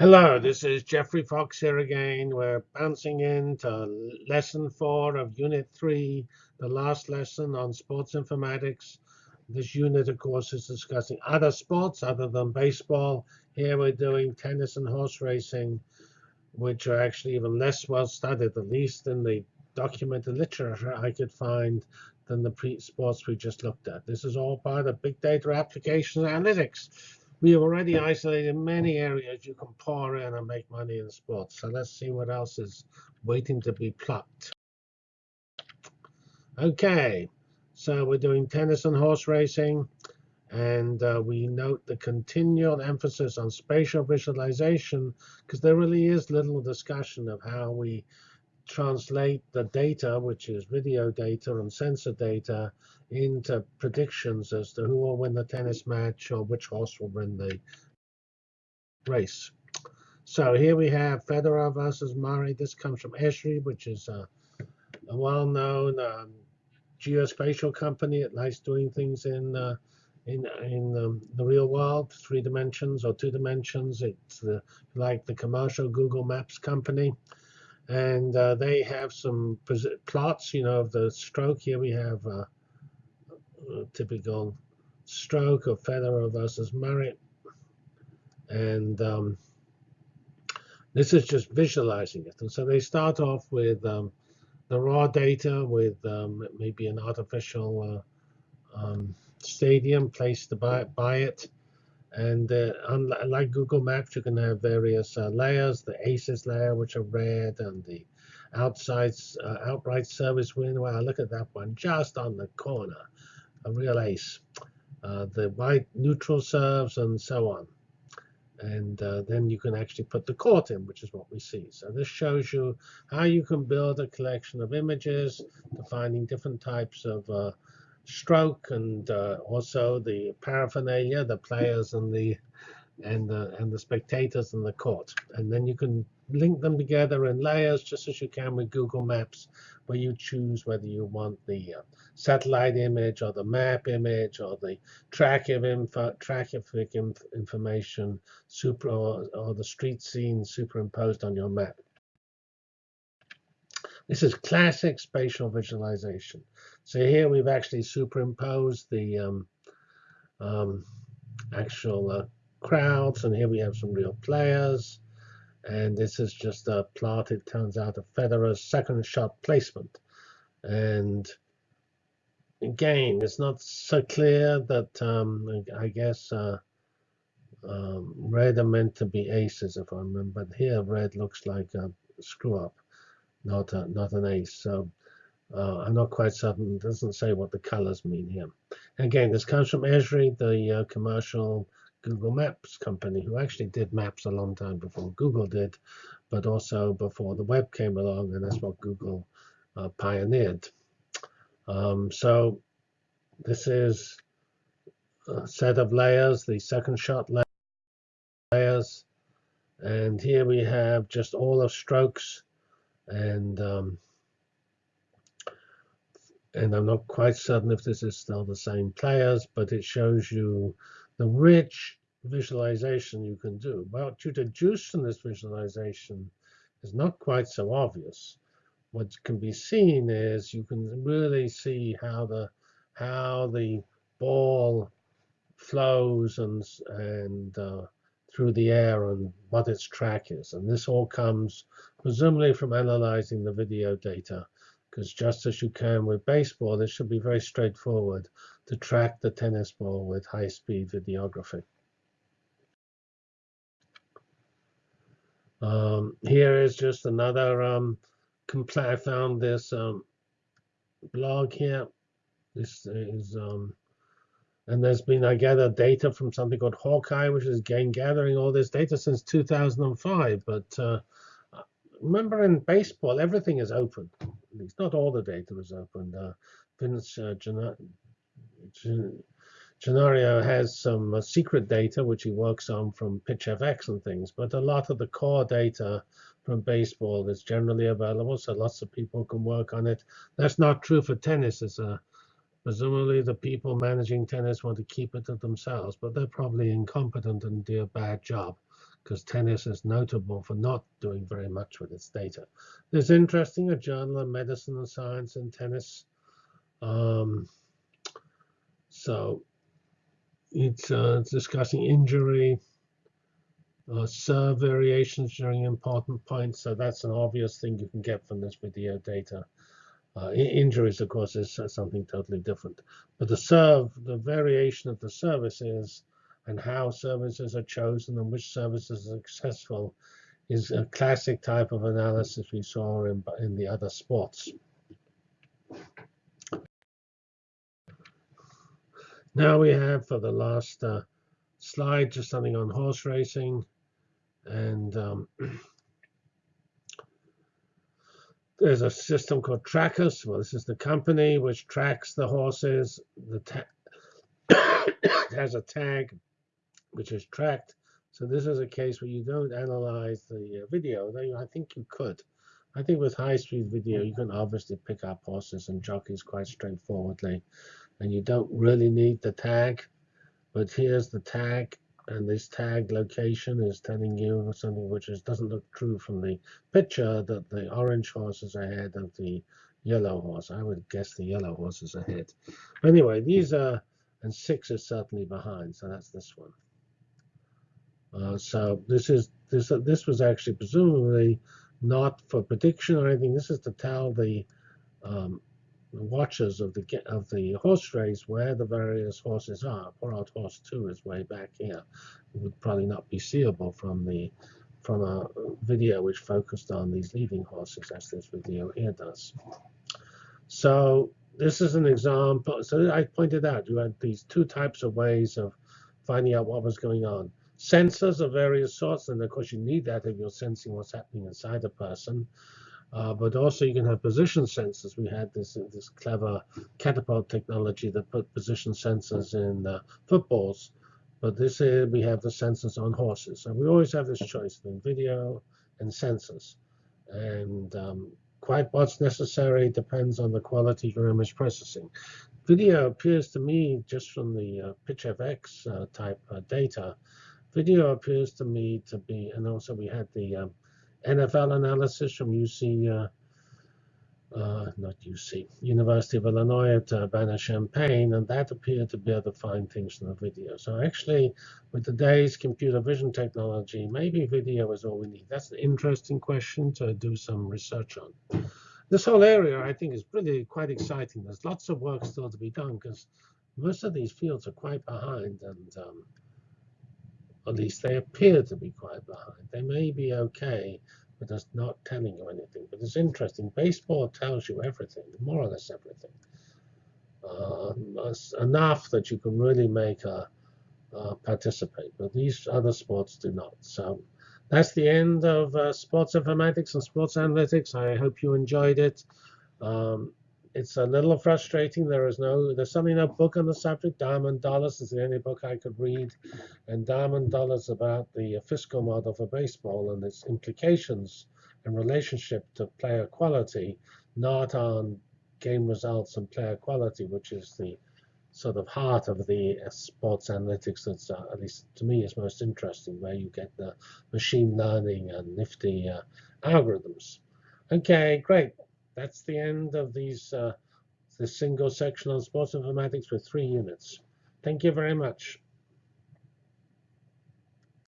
Hello, this is Geoffrey Fox here again. We're bouncing into lesson four of unit three, the last lesson on sports informatics. This unit, of course, is discussing other sports other than baseball. Here we're doing tennis and horse racing, which are actually even less well studied, at least in the documented literature I could find, than the sports we just looked at. This is all part of big data application analytics we have already isolated many areas you can pour in and make money in sports. So let's see what else is waiting to be plucked. Okay, so we're doing tennis and horse racing. And uh, we note the continual emphasis on spatial visualization because there really is little discussion of how we translate the data, which is video data and sensor data, into predictions as to who will win the tennis match or which horse will win the race. So here we have Federer versus Murray. This comes from Esri, which is a, a well-known um, geospatial company. It likes doing things in uh, in in um, the real world, three dimensions or two dimensions. It's uh, like the commercial Google Maps company and uh, they have some plots, you know, of the stroke. Here we have a, a typical stroke of Federer versus Murray, and um, this is just visualizing it. And so they start off with um, the raw data, with um, maybe an artificial uh, um, stadium placed to buy, buy it. And uh, unlike Google Maps, you can have various uh, layers, the ACES layer, which are red, and the outside uh, outright service win. Wow, look at that one, just on the corner, a real ace. Uh, the white neutral serves, and so on. And uh, then you can actually put the court in, which is what we see. So this shows you how you can build a collection of images, defining different types of uh, stroke and uh, also the paraphernalia, the players and the and the and the spectators in the court. And then you can link them together in layers, just as you can with Google Maps, where you choose whether you want the uh, satellite image or the map image or the track of info, traffic inf information super or, or the street scene superimposed on your map. This is classic spatial visualization. So here we've actually superimposed the um, um, actual uh, crowds, and here we have some real players. And this is just a plot, it turns out, of Federer's second shot placement. And again, it's not so clear that um, I guess uh, um, red are meant to be aces, if I remember. But here, red looks like a screw up not a, not an ace. So uh, I'm not quite certain. It doesn't say what the colors mean here. Again, this comes from Esri, the uh, commercial Google Maps company, who actually did maps a long time before Google did, but also before the web came along, and that's what Google uh, pioneered. Um, so this is a set of layers, the second shot layers. And here we have just all of strokes and um, and I'm not quite certain if this is still the same players, but it shows you the rich visualization you can do. What you deduce from this visualization is not quite so obvious. What can be seen is you can really see how the how the ball flows and and uh, through the air and what its track is. And this all comes presumably from analyzing the video data, because just as you can with baseball, it should be very straightforward to track the tennis ball with high-speed videography. Um, here is just another um, I found this um, blog here. This is um, and there's been, I gather, data from something called Hawkeye, which is again gathering all this data since 2005. But uh, remember in baseball, everything is open. At least not all the data is open. Uh, Vince uh, has some uh, secret data, which he works on from PitchFX and things. But a lot of the core data from baseball is generally available, so lots of people can work on it. That's not true for tennis. It's a Presumably the people managing tennis want to keep it to themselves, but they're probably incompetent and do a bad job because tennis is notable for not doing very much with its data. There's interesting a journal of medicine and science in tennis. Um, so it's, uh, discussing injury, uh, serve variations during important points. So that's an obvious thing you can get from this video data. Uh, injuries, of course, is something totally different. But the serve, the variation of the services and how services are chosen and which services are successful is a classic type of analysis we saw in, in the other sports. Now we have for the last uh, slide just something on horse racing. And um, there's a system called Trakus. Well, this is the company which tracks the horses. The has a tag which is tracked. So this is a case where you don't analyze the uh, video. Though I think you could. I think with high-speed video, you can obviously pick up horses and jockeys quite straightforwardly. And you don't really need the tag. But here's the tag. And this tag location is telling you something which is, doesn't look true from the picture that the orange horse is ahead of the yellow horse. I would guess the yellow horse is ahead. Anyway, these are, and six is certainly behind. So that's this one. Uh, so this is this uh, this was actually presumably not for prediction or anything. This is to tell the, um, watchers of the of the horse race where the various horses are. Poor old horse two is way back here. It would probably not be seeable from the from a video which focused on these leading horses, as this video here does. So this is an example. So I pointed out you had these two types of ways of finding out what was going on sensors of various sorts, and of course you need that if you're sensing what's happening inside a person. Uh, but also you can have position sensors. We had this this clever catapult technology that put position sensors in uh, footballs. But this is, we have the sensors on horses. So we always have this choice between video and sensors. And um, quite what's necessary depends on the quality of your image processing. Video appears to me, just from the uh, PitchFX uh, type uh, data, Video appears to me to be, and also we had the um, NFL analysis from UC, uh, uh, not UC, University of Illinois at Urbana-Champaign, and that appeared to be able to find things in the video. So actually, with today's computer vision technology, maybe video is all we need. That's an interesting question to do some research on. This whole area, I think, is really quite exciting. There's lots of work still to be done because most of these fields are quite behind, and um, at least they appear to be quite behind. They may be okay, but that's not telling you anything. But it's interesting. Baseball tells you everything, more or less everything. Uh, enough that you can really make a, participate. But these other sports do not. So that's the end of uh, sports informatics and sports analytics. I hope you enjoyed it. Um, it's a little frustrating. There is no, there's certainly no book on the subject. Diamond Dollars is the only book I could read, and Diamond Dollars about the fiscal model for baseball and its implications and relationship to player quality, not on game results and player quality, which is the sort of heart of the sports analytics that's, uh, at least to me, is most interesting, where you get the machine learning and nifty uh, algorithms. Okay, great that's the end of these uh, this single section on sports informatics with three units. Thank you very much.